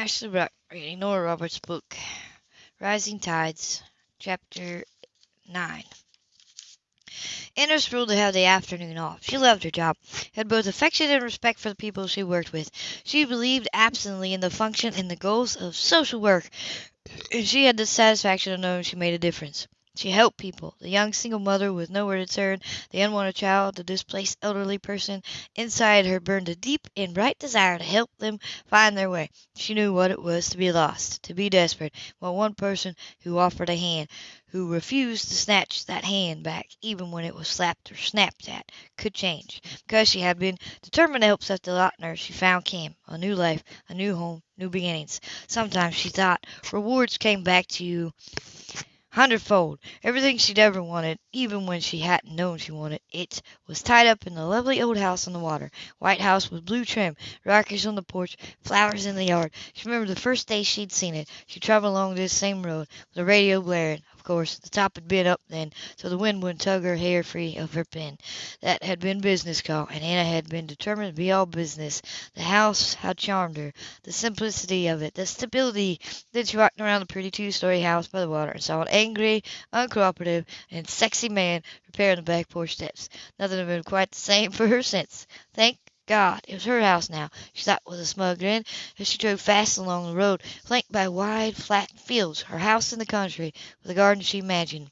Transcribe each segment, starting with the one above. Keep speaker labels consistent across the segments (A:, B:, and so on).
A: Ashley reading Nora Roberts' book, Rising Tides, Chapter 9. Anna thrilled to have the afternoon off. She loved her job, had both affection and respect for the people she worked with. She believed absently in the function and the goals of social work, and she had the satisfaction of knowing she made a difference. She helped people the young single mother with nowhere to turn, the unwanted child, the displaced elderly person. Inside her burned a deep and bright desire to help them find their way. She knew what it was to be lost, to be desperate, while one person who offered a hand, who refused to snatch that hand back even when it was slapped or snapped at, could change. Because she had been determined to help such a lot nurse, she found Kim, a new life, a new home, new beginnings. Sometimes, she thought, rewards came back to you hundredfold. Everything she'd ever wanted, even when she hadn't known she wanted it, was tied up in the lovely old house on the water. White house with blue trim, rockers on the porch, flowers in the yard. She remembered the first day she'd seen it. She traveled along this same road, with the radio blaring. Of course, the top had been up then, so the wind wouldn't tug her hair free of her pin. That had been business call, and Anna had been determined to be all business. The house had charmed her, the simplicity of it, the stability. Then she walked around the pretty two-story house by the water and saw an angry, uncooperative, and sexy man repairing the back porch steps. Nothing had been quite the same for her since. Thank God, it was her house now, she thought with a smug grin, as she drove fast along the road, flanked by wide, flat fields, her house in the country, with a garden she imagined.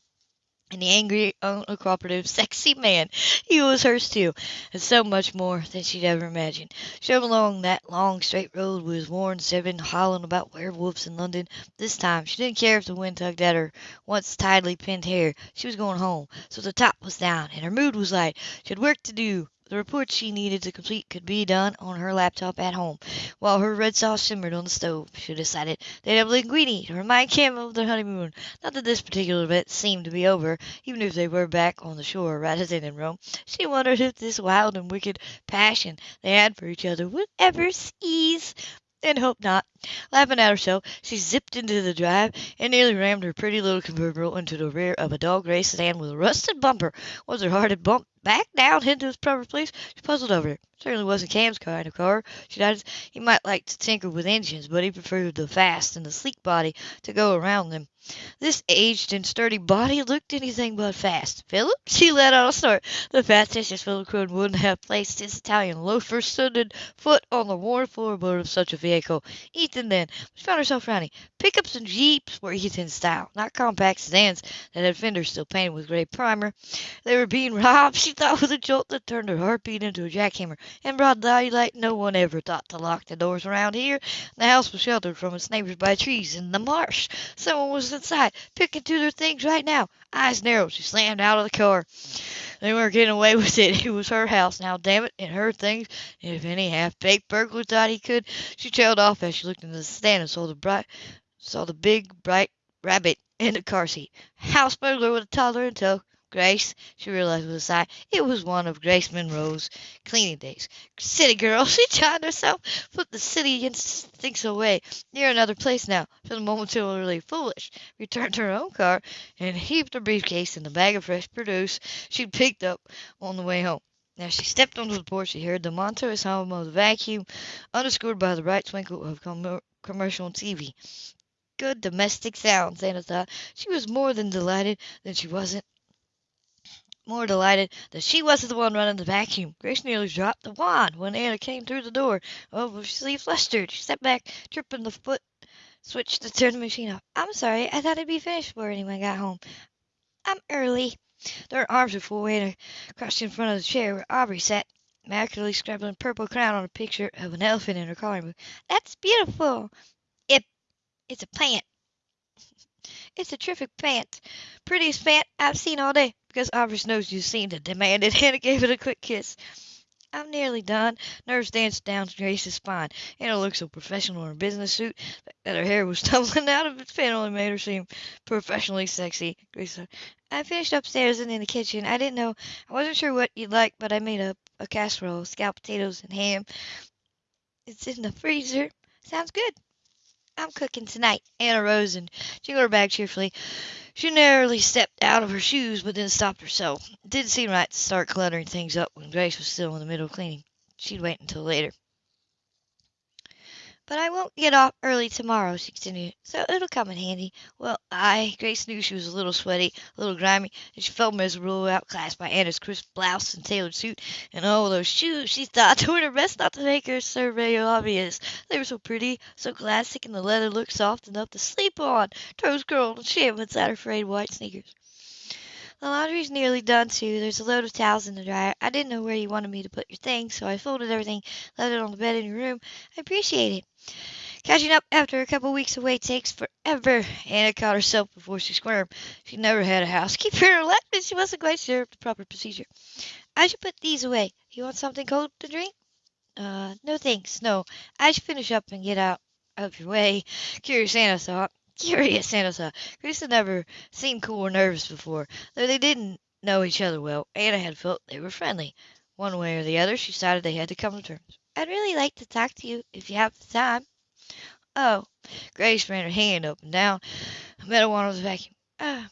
A: And the angry, uncooperative, sexy man, he was hers too, and so much more than she'd ever imagined. She drove along that long, straight road with Warren Zevon howling about werewolves in London. This time she didn't care if the wind tugged at her once tidily pinned hair. She was going home, so the top was down, and her mood was light. She had work to do, the report she needed to complete could be done on her laptop at home, while her red sauce simmered on the stove. She decided they'd have linguine to remind Kim of their honeymoon. Not that this particular event seemed to be over, even if they were back on the shore rather than in Rome. She wondered if this wild and wicked passion they had for each other would ever cease and hoped not. Laughing at herself, she zipped into the drive and nearly rammed her pretty little convertible into the rear of a dull gray sedan with a rusted bumper. Was her heart had bumped back down into its proper place? She puzzled over it. Certainly wasn't Cam's kind of car. She thought he might like to tinker with engines, but he preferred the fast and the sleek body to go around them. This aged and sturdy body looked anything but fast. Philip? She let out a snort. The facetious Philip Crone wouldn't have placed his Italian loafer-studded foot on the worn floorboard of such a vehicle. Ethan, then. She found herself frowning. Pickups and jeeps were Ethan's style, not compact sedans that had fenders still painted with gray primer. They were being robbed, she thought with a jolt that turned her heartbeat into a jackhammer. In broad daylight, no one ever thought to lock the doors around here. The house was sheltered from its neighbors by trees in the marsh. Someone was inside, picking through their things right now. Eyes narrowed, she slammed out of the car. They weren't getting away with it. It was her house now, damn it, and her things. If any half-baked burglar thought he could, she trailed off as she looked into the stand and saw the bright, saw the big, bright rabbit in the car seat. House burglar with a toddler in tow. Grace, she realized with a sigh. It was one of Grace Monroe's cleaning days. City girl, she chided herself. Put the city instincts away. You're another place now. Feeling momentarily foolish. Returned to her own car and heaped her briefcase and the bag of fresh produce she'd picked up on the way home. As she stepped onto the porch, she heard the monotonous hum of the vacuum, underscored by the bright twinkle of com- commercial TV. Good domestic sounds, Anna thought. She was more than delighted that she wasn't more delighted that she wasn't the one running the vacuum. Grace nearly dropped the wand when Anna came through the door. Oh, she flustered. She stepped back, tripping the foot switch to turn the machine off. I'm sorry. I thought it'd be finished before anyone got home. I'm early. Their arms were full, Anna crouched in front of the chair where Aubrey sat, immaculately scribbling purple crown on a picture of an elephant in her coloring book. That's beautiful. It, it's a plant. It's a terrific pant. Prettiest pant I've seen all day. Because Aubrey's nose you seemed to demand it. Anna gave it a quick kiss. I'm nearly done. Nerves danced down Grace's spine. Anna looked so professional in her business suit that her hair was tumbling out of its pin and made her seem professionally sexy. Grace said, I finished upstairs and in the kitchen. I didn't know. I wasn't sure what you'd like, but I made a, a casserole, scalloped potatoes, and ham. It's in the freezer. Sounds good. I'm cooking tonight. Anna rose and jingled her bag cheerfully. She narrowly stepped out of her shoes, but then stopped herself. It didn't seem right to start cluttering things up when Grace was still in the middle of cleaning. She'd wait until later. But I won't get off early tomorrow, she continued, so it'll come in handy. Well, I, Grace knew she was a little sweaty, a little grimy, and she felt miserable, outclassed by Anna's crisp blouse and tailored suit, and all those shoes. She thought, doing her best not to make her survey obvious. They were so pretty, so classic, and the leather looked soft enough to sleep on. Toes curled and sham inside her frayed white sneakers. The laundry's nearly done, too. There's a load of towels in the dryer. I didn't know where you wanted me to put your things, so I folded everything, left it on the bed in your room. I appreciate it. Catching up after a couple weeks away takes forever. Anna caught herself before she squirmed. She never had a housekeeper in and she wasn't quite sure of the proper procedure. I should put these away. You want something cold to drink? Uh, no thanks, no. I should finish up and get out of your way. Curious Anna thought. Curious Anna thought. Grace had never seemed cool or nervous before. Though they didn't know each other well, Anna had felt they were friendly. One way or the other, she decided they had to come to terms. I'd really like to talk to you if you have the time. Oh, Grace ran her hand up and down. I Meadow wanted the vacuum. Uh,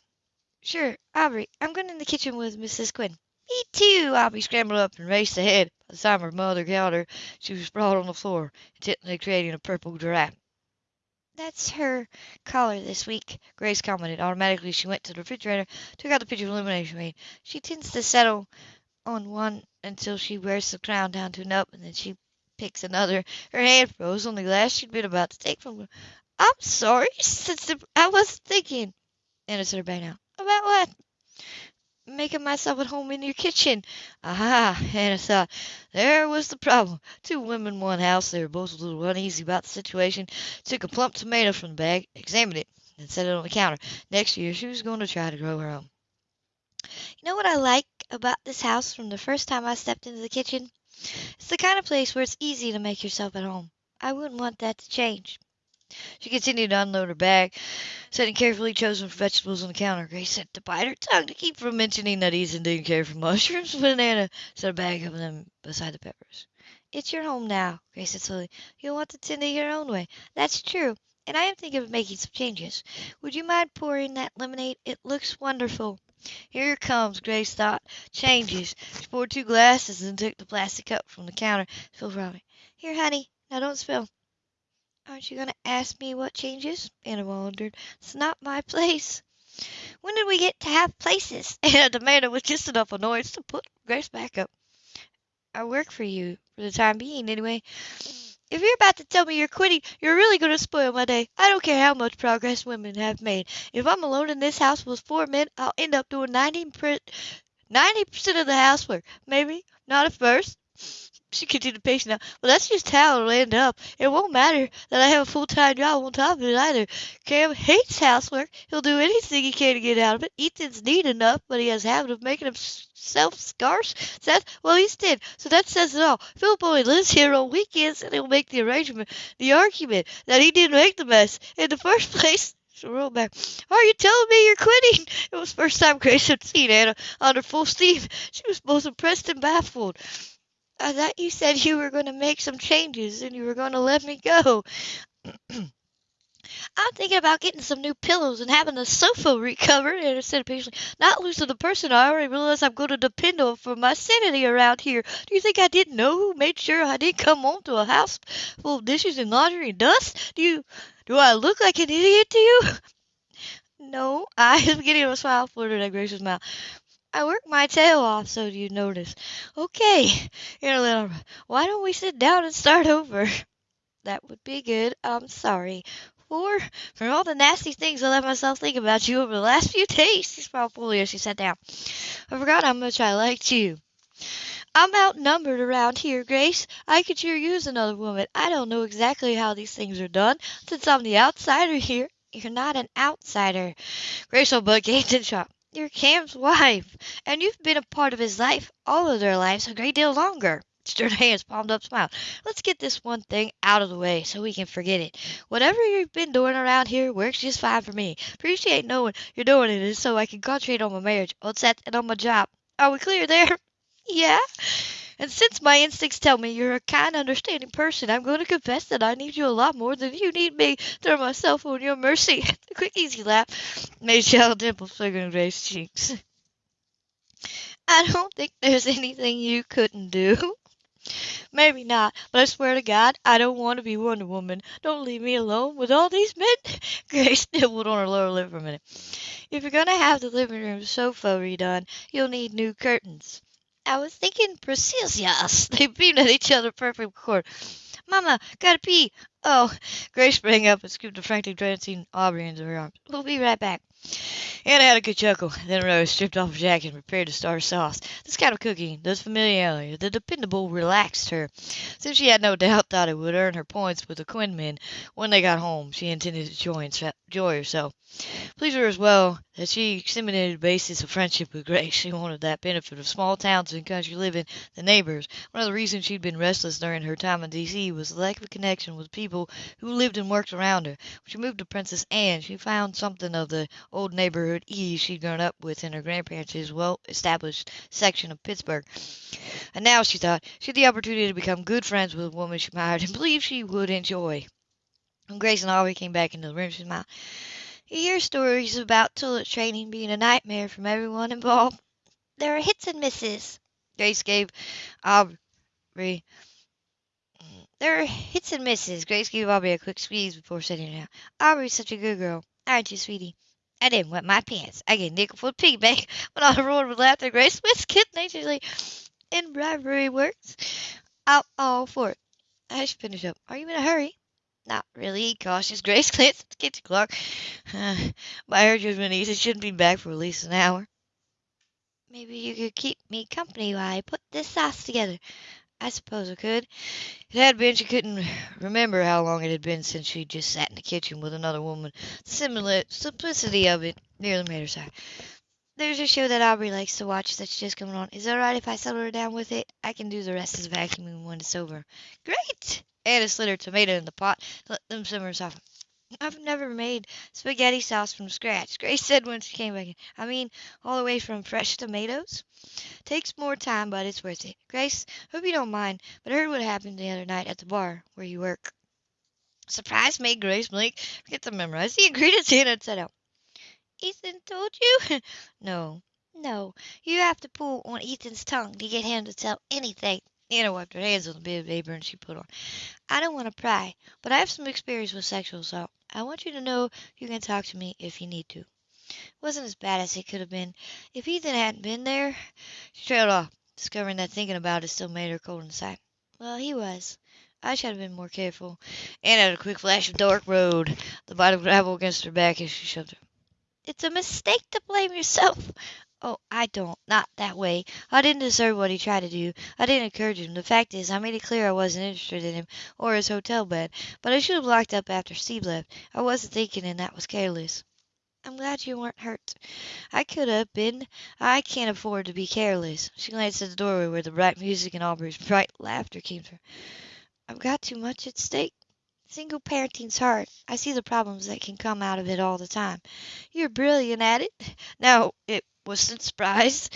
A: sure, Aubrey. I'm going in the kitchen with Mrs. Quinn. Me too. Aubrey scrambled up and raced ahead. By the time her mother caught her, she was sprawled on the floor, intently creating a purple giraffe. That's her collar this week, Grace commented. Automatically, she went to the refrigerator, took out the pitcher of she made. She tends to settle on one until she wears the crown down to an up, and then she picks another. Her hand froze on the glass she'd been about to take from her. I'm sorry, since I wasn't thinking. Anna said her now. About what? Making myself at home in your kitchen. Aha, Anna thought. Uh, there was the problem. Two women one house. They were both a little uneasy about the situation. Took a plump tomato from the bag, examined it, and set it on the counter. Next year, she was going to try to grow her own. You know what I like about this house from the first time I stepped into the kitchen? It's the kind of place where it's easy to make yourself at home. I wouldn't want that to change. She continued to unload her bag, setting carefully chosen vegetables on the counter. Grace had to bite her tongue to keep from mentioning that Ethan didn't care for mushrooms, but Anna set a bag of them beside the peppers. It's your home now, Grace said slowly. You'll want to tend it your own way. That's true, and I am thinking of making some changes. Would you mind pouring that lemonade? It looks wonderful. Here comes, Grace thought. Changes. She poured two glasses and took the plastic cup from the counter. Phil Robbie. Here, honey. Now don't spill. Aren't you going to ask me what changes? Anna wondered. It's not my place. When did we get to have places? Anna demanded with just enough annoyance to put Grace back up. I work for you, for the time being, anyway. If you're about to tell me you're quitting, you're really going to spoil my day. I don't care how much progress women have made. If I'm alone in this house with four men, I'll end up doing 90%, 90% of the housework. Maybe not at first, she continued patient now. Well, that's just how it'll end up. It won't matter that I have a full-time job on top of it either. Cam hates housework. He'll do anything he can to get out of it. Ethan's neat enough, but he has a habit of making himself scarce. Seth, well, he's dead, so that says it all. Philip only lives here on weekends, and he'll make the arrangement, the argument that he didn't make the mess in the first place. She rolled back. Are you telling me you're quitting? It was the first time Grace had seen Anna under full steam. She was both impressed and baffled. I thought you said you were going to make some changes and you were going to let me go. I'm thinking about getting some new pillows and having the sofa recovered. And I said patiently, not losing the person I already realize I'm going to depend on for my sanity around here. Do you think I didn't know who made sure I didn't come home to a house full of dishes and laundry and dust? Do you, do I look like an idiot to you? No, I am getting a smile flirted at Grace's mouth. I work my tail off so you notice. Okay, here, little, why don't we sit down and start over? That would be good. I'm sorry. For, for all the nasty things I let myself think about you over the last few days, she smiled fully as she sat down. I forgot how much I liked you. I'm outnumbered around here, Grace. I could sure use another woman. I don't know exactly how these things are done, since I'm the outsider here. You're not an outsider. Grace O'Buck gaped and shot. You're Cam's wife, and you've been a part of his life, all of their lives, a great deal longer. Stirred hands, palmed up, smiled. Let's get this one thing out of the way so we can forget it. Whatever you've been doing around here works just fine for me. Appreciate knowing you're doing it so I can concentrate on my marriage, on Seth, and on my job. Are we clear there? yeah. And since my instincts tell me you're a kind, understanding person, I'm going to confess that I need you a lot more than you need me. Throw myself on your mercy. the quick, easy laugh made shallow dimples flicker in Grace's cheeks. I don't think there's anything you couldn't do. Maybe not, but I swear to God, I don't want to be Wonder Woman. Don't leave me alone with all these men. Grace nibbled on her lower lip for a minute. If you're going to have the living room sofa redone, you'll need new curtains. I was thinking Yes, They beamed at each other perfect accord. Mama, gotta pee. Oh, Grace sprang up and scooped a frantically dancing Aubrey into her arms. We'll be right back. Anna had a good chuckle, then Rose stripped off her jacket and prepared to start sauce. This kind of cooking, this familiarity, the dependable relaxed her. Since she had no doubt thought it would earn her points with the Quinn men when they got home, she intended to join, enjoy herself. Pleased her as well that she exterminated the basis of friendship with Grace. She wanted that benefit of small towns and country living, the neighbors. One of the reasons she'd been restless during her time in D.C. was the lack of connection with people who lived and worked around her. When she moved to Princess Anne, she found something of the old neighborhood ease she'd grown up with in her grandparents' well-established section of Pittsburgh. And now, she thought, she had the opportunity to become good friends with a woman she admired and believed she would enjoy. When Grace and Aubrey came back into the room, she smiled. You hear stories about toilet training being a nightmare from everyone involved. There are hits and misses. Grace gave Aubrey. There are hits and misses. Grace gave Aubrey a quick squeeze before setting it down. Aubrey's such a good girl, aren't you, sweetie? I didn't wet my pants. I get a nickel for the piggy bank. When I roared with laughter, Grace whisked kid naturally And bribery works. I'm all for it. I should finish up. Are you in a hurry? Not really, cautious Grace glanced at the kitchen clock. By her judgment, Ethan shouldn't be back for at least an hour. Maybe you could keep me company while I put this sauce together. I suppose I could. It had been she couldn't remember how long it had been since she'd just sat in the kitchen with another woman. The simplicity of it nearly made her sigh. There's a show that Aubrey likes to watch that's just coming on. Is it alright if I settle her down with it? I can do the rest of the vacuuming when it's over. Great! Anna slid her tomato in the pot to let them simmer soften. I've never made spaghetti sauce from scratch, Grace said when she came back in. I mean, all the way from fresh tomatoes. Takes more time, but it's worth it. Grace, hope you don't mind, but I heard what happened the other night at the bar where you work. Surprise made Grace blink. Forget to memorize the ingredients Anna had set out. Ethan told you? no, no. You have to pull on Ethan's tongue to get him to tell anything. Anna wiped her hands on the bit of apron she put on. I don't want to pry, but I have some experience with sexual assault. I want you to know you can talk to me if you need to. It wasn't as bad as it could have been. If Ethan hadn't been there, she trailed off, discovering that thinking about it still made her cold inside. Well, he was. I should have been more careful. Anna had a quick flash of dark road, the bite of gravel against her back as she shoved her. It's a mistake to blame yourself. Oh, I don't. Not that way. I didn't deserve what he tried to do. I didn't encourage him. The fact is, I made it clear I wasn't interested in him or his hotel bed. But I should have locked up after Steve left. I wasn't thinking, and that was careless. I'm glad you weren't hurt. I could have been. I can't afford to be careless. She glanced at the doorway where the bright music and Aubrey's bright laughter came from. I've got too much at stake. Single parenting's hard. I see the problems that can come out of it all the time. You're brilliant at it. Now, it wasn't surprised,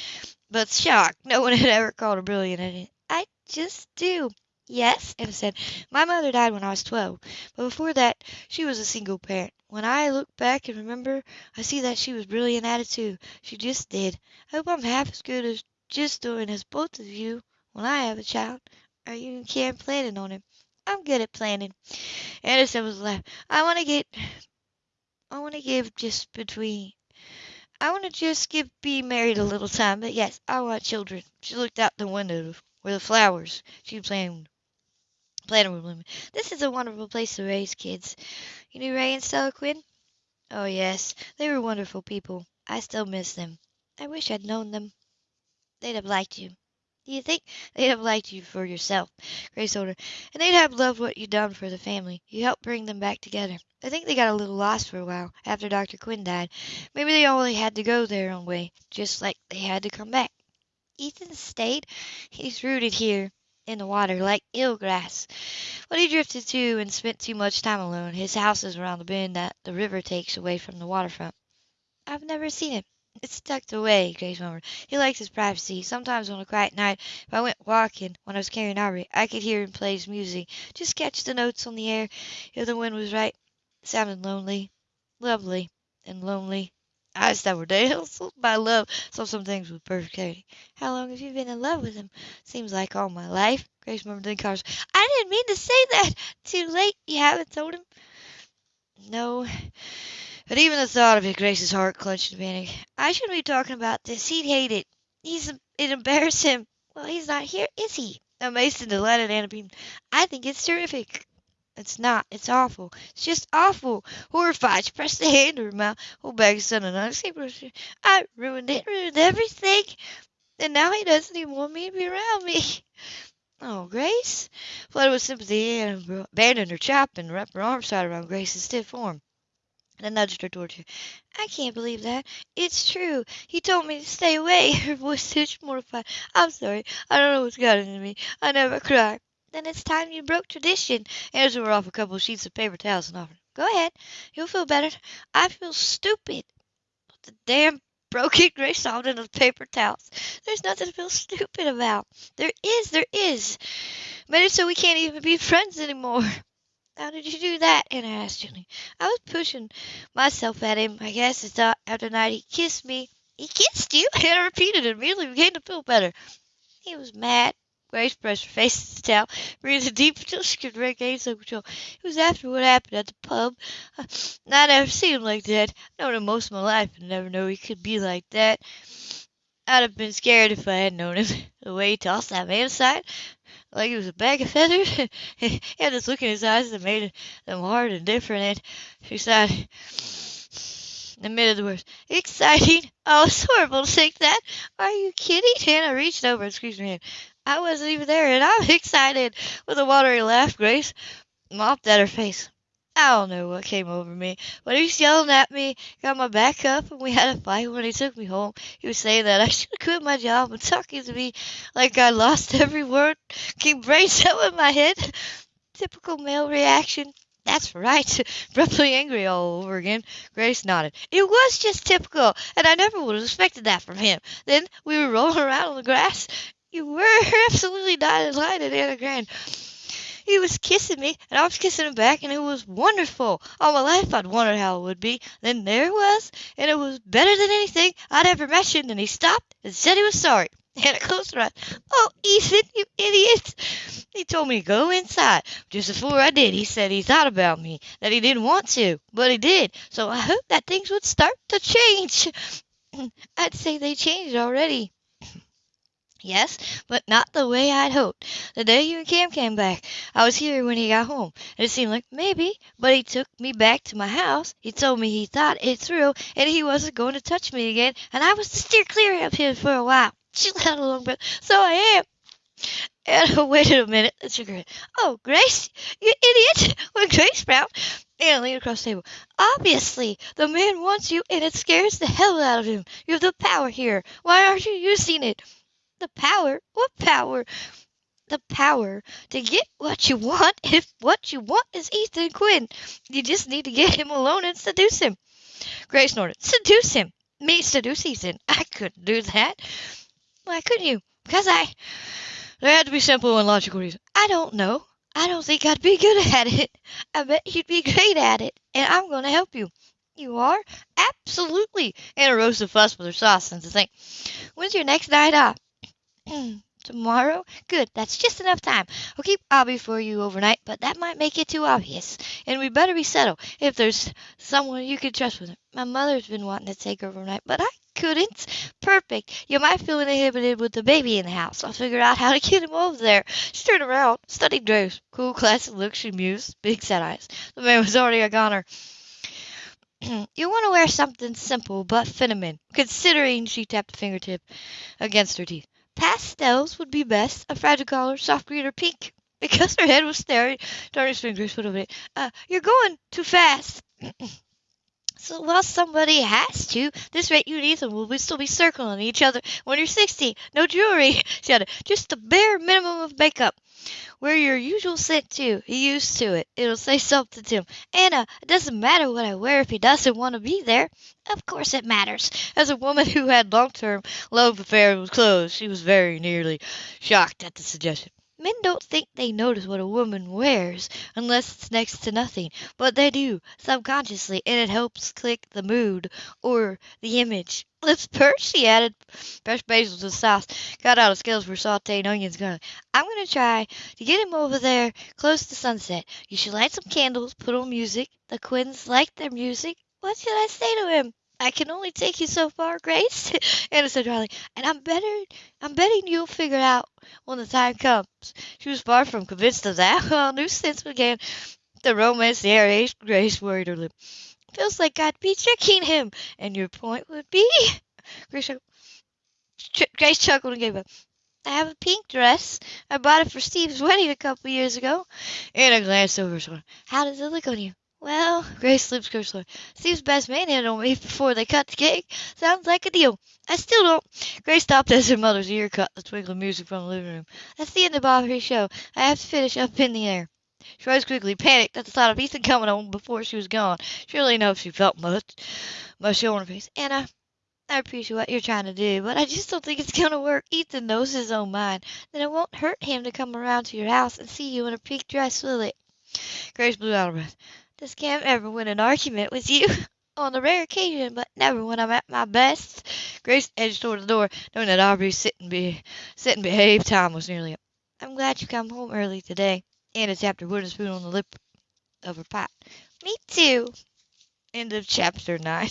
A: but shocked. No one had ever called her brilliant at. I just do. Yes, Anna said. My mother died when I was 12, but before that she was a single parent. When I look back and remember, I see that she was brilliant at it too. She just did. I hope I'm half as good as just doing as both of you when I have a child. Are you and planning on him? I'm good at planning. Anderson was laughing. I want to get. I want to give just between. I want to just give being married a little time, but yes, I want children. She looked out the window where the flowers she planned planted were blooming. This is a wonderful place to raise kids. You knew Ray and Stella Quinn? Oh yes, they were wonderful people. I still miss them. I wish I'd known them. They'd have liked you. Do you think they'd have liked you for yourself? Grace told her. And they'd have loved what you'd done for the family. You helped bring them back together. I think they got a little lost for a while after Dr. Quinn died. Maybe they only had to go their own way, just like they had to come back. Ethan stayed. He's rooted here in the water like eel grass. But he drifted too and spent too much time alone. His house is around the bend that the river takes away from the waterfront. I've never seen it. It's tucked away, Grace murmured. He likes his privacy. Sometimes on a quiet night, if I went walking when I was carrying Aubrey, I could hear him play his music. Just catch the notes on the air. If the wind was right, it sounded lonely, lovely, and lonely. eyes that were dazzled by love, saw some things with perfect clarity. How long have you been in love with him? Seems like all my life. Grace murmured then cars. I didn't mean to say that. Too late. You haven't told him. No. But even the thought of it, Grace's heart clenched in panic. I shouldn't be talking about this. He'd hate it. He's it embarrassed him. Well, he's not here, is he? Amazed and delighted, Anna beamed. I think it's terrific. It's not. It's awful. It's just awful. Horrified, she pressed the hand to her mouth. Oh, back son and I I ruined it, ruined everything. And now he doesn't even want me to be around me. Oh, Grace? Flooded with sympathy, Anna abandoned her chop and wrapped her arms tight around Grace's stiff form and nudged her towards her. I can't believe that. It's true. He told me to stay away. Her voice touched mortified. I'm sorry. I don't know what's got into me. I never cry. Then it's time you broke tradition. Anna tore off a couple of sheets of paper towels and offered. Go ahead. You'll feel better. I feel stupid. But The damn broken gray sobbed into paper towels. There's nothing to feel stupid about. There is, there is. Made it so we can't even be friends anymore. How did you do that? Anna asked gently. I was pushing myself at him, I guess, it's not after night he kissed me. He kissed you? Anna repeated and immediately began to feel better. He was mad. Grace pressed her face to the towel, breathing deep until she could regain some control. It was after what happened at the pub. Uh, I, I never seen him like that. I've known him most of my life and never knew he could be like that. I'd have been scared if I had known him. The way he tossed that man aside, like he was a bag of feathers. he had this look in his eyes that made them hard and different, and she sighed admitted the words. Exciting. Oh, it's horrible to think that. Are you kidding? Anna reached over and squeezed her hand. I wasn't even there, and I'm excited. With a watery laugh, Grace mopped at her face. I don't know what came over me, but he was yelling at me, got my back up, and we had a fight when he took me home. He was saying that I should quit my job and talking to me like I lost every word. Keep brain cell in my head. Typical male reaction. That's right. Abruptly angry all over again. Grace nodded. It was just typical, and I never would have expected that from him. Then we were rolling around on the grass, you were absolutely delighted, Anna Grand. He was kissing me, and I was kissing him back, and it was wonderful. All my life I'd wondered how it would be. Then there it was, and it was better than anything I'd ever imagined, and he stopped and said he was sorry. And I closed her eyes. Oh, Ethan, you idiot! He told me to go inside. Just before I did, he said he thought about me, that he didn't want to, but he did. So I hope that things would start to change. I'd say they changed already. Yes, but not the way I'd hoped. The day you and Cam came back, I was here when he got home, and it seemed like maybe, but he took me back to my house. He told me he thought it through, and he wasn't going to touch me again, and I was to steer clear of him for a while. She let a long breath. So I am. Anna waited a minute and shook her. Oh, Grace, you idiot! When Grace frowned, Anna leaned across the table. Obviously, the man wants you, and it scares the hell out of him. You have the power here. Why aren't you using it? The power? What power? The power to get what you want if what you want is Ethan Quinn. You just need to get him alone and seduce him. Grace snorted. Seduce him? Me seduce Ethan? I couldn't do that. Why couldn't you? Because I. There had to be simple and logical reasons. I don't know. I don't think I'd be good at it. I bet you'd be great at it, and I'm going to help you. You are? Absolutely. Anna rose to fuss with her sauce and to think. When's your next night off? Tomorrow? Good, that's just enough time. I'll keep Abby for you overnight, but that might make it too obvious. And we'd better be settled if there's someone you can trust with it. My mother's been wanting to take her overnight, but I couldn't. Perfect. You might feel inhibited with the baby in the house. I'll figure out how to get him over there. She turned around, studied Grace. Cool, classic look, she mused. Big sad eyes. The man was already a goner. you want to wear something simple but feminine, considering she tapped a fingertip against her teeth. Pastels would be best, a fragile color, soft green or pink. Because her head was staring, Tony's fingers put over it. Uh, you're going too fast. so, well, somebody has to. This rate, you and Ethan will still be circling each other when you're 60. No jewelry, she added. Just the bare minimum of makeup. Wear your usual scent, too. He used to it. It'll say something to him. Anna, it doesn't matter what I wear if he doesn't want to be there. Of course it matters. As a woman who had long-term love affairs with clothes, she was very nearly shocked at the suggestion. Men don't think they notice what a woman wears unless it's next to nothing, but they do, subconsciously, and it helps click the mood or the image. Let's purse, she added. Fresh basil to the sauce. Got out of scales for sauteing onions. Garlic. I'm going to try to get him over there close to sunset. You should light some candles, put on music. The Quinns like their music. What should I say to him? I can only take you so far, Grace. Anna said dryly, and I'm better I'm betting you'll figure it out when the time comes. She was far from convinced of that. Well, new sense began the romance the air Grace worried her lip. Feels like I'd be tricking him. And your point would be Grace chuckled, Grace chuckled and gave up. I have a pink dress. I bought it for Steve's wedding a couple years ago. Anna glanced over her shoulder. How does it look on you? Well, Grace lips curved slowly. Steve's best man on me before they cut the cake. Sounds like a deal. I still don't. Grace stopped as her mother's ear cut the twinkling music from the living room. That's the end of Bobby's show. I have to finish up in the air. She rose quickly, panicked at the thought of Ethan coming home before she was gone. Surely enough, she felt much, much on her face. Anna, I appreciate what you're trying to do, but I just don't think it's going to work. Ethan knows his own mind. Then it won't hurt him to come around to your house and see you in a pink dress, will it? Grace blew out her breath. Does Cam ever win an argument with you? On the rare occasion, but never when I'm at my best. Grace edged toward the door, knowing that Aubrey's sit and, be, sit and behave time was nearly up. I'm glad you come home early today. Anna tapped her wooden spoon on the lip of her pot. Me too. End of chapter 9.